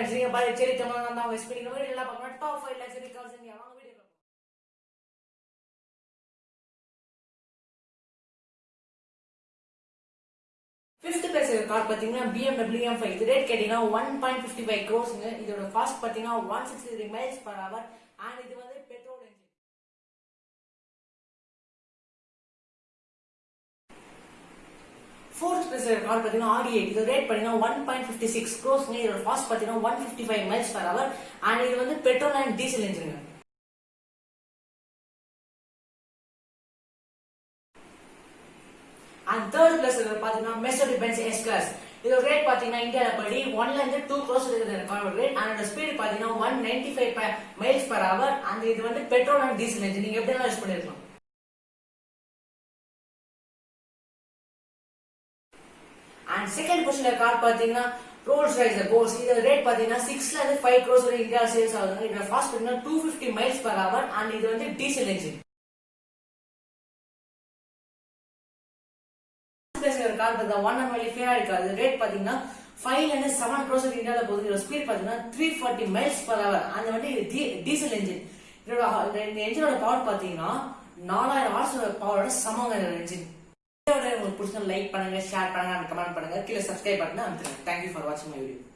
பாரு சரி தமிழ் நான் தான் வெஸ்ட் பண்ணிக்கிற எல்லாம் பார்க்கணும் top five luxury cars India வாங்க வீடியோ ஃபிஃப்த் பிளேஸ் கார் பார்த்தீங்கன்னா பிஎம்டபிள்யூ எம் ஃபைவ் இது ரேட் கேட்டீங்கன்னா ஒன் பாயிண்ட் ஃபிஃப்டி ஃபைவ் க்ரோஸ்ங்க இதோட காஸ்ட் பார்த்தீங்கன்னா one sixty three miles per hour and இது வந்து பெட்ரோல் என்ஜின் கார் பார்த்தீங்கன்னா ஆடி எயிட் இது ரேட் பார்த்தீங்கன்னா ஒன் பாயிண்ட் ஃபிஃப்டி சிக்ஸ் க்ரோஸ்ங்க இதோட ஃபாஸ்ட் பார்த்தீங்கன்னா one fifty five miles per hour and இது வந்து பெட்ரோல் அண்ட் டீசல் என்ஜினுங்க அண்ட் தேர்ட் பிளஸ் பாத்தீங்கன்னா மெஸ்டர் பென்ஸ் எஸ் கிளாஸ் இதோட ரேட் பாத்தீங்கன்னா இந்தியாவில் படி ஒன்ல இருந்து டூ க்ரோஸ் இருக்குது. ரேட் அதோட ஸ்பீடு பாத்தீங்கன்னா one ninety five miles per hour அந்த இது வந்து பெட்ரோல் அண்ட் டீசல் இன்ஜின் நீங்க எப்படி யூஸ் பண்ணிருக்கலாம்? அண்ட் செகண்ட் பொசிஷன்ல கார் பாத்தீங்கன்னா ரோல்ஸ் ரைஸ் கோல்ஸ் இதோட ரேட் பாத்தீங்கன்னா சிக்ஸ்ல இருந்து ஃபைவ் க்ரோஸ் வரை இந்தியா சேல்ஸ் ஆகுது இதோட ஃபாஸ்ட் பாத்தீங்கன்னா two fifty miles per hour and இது வந்து டீசல் என்ஜின் பேசுகிற கார் பார்த்தா ஒன் அண்ட் ஒன்லி ஃபேரா இருக்காது ரேட் பாத்தீங்கன்னா ஃபைவ்ல இருந்து செவன் க்ரோஸ் இந்தியாவில் போகுது. இதோட ஸ்பீட் பாத்தீங்கன்னா three forty miles per hour அந்த வந்து இது டீசல் என்ஜின் இதோட இந்த என்ஜினோட பவர் பாத்தீங்கன்னா நாலாயிரம் ஹார்ஸ் பவரோட சமங்க இந்த என்ஜின் உங்களுக்கு பிடிச்சா லைக் பண்ணுங்க ஷேர் பண்ணுங்க கமெண்ட் பண்ணுங்க. கீழே சப்ஸ்கிரைப் பண்ணுங்க தேங்க்யூ ஃபார் வாட்சிங் மை வீடியோ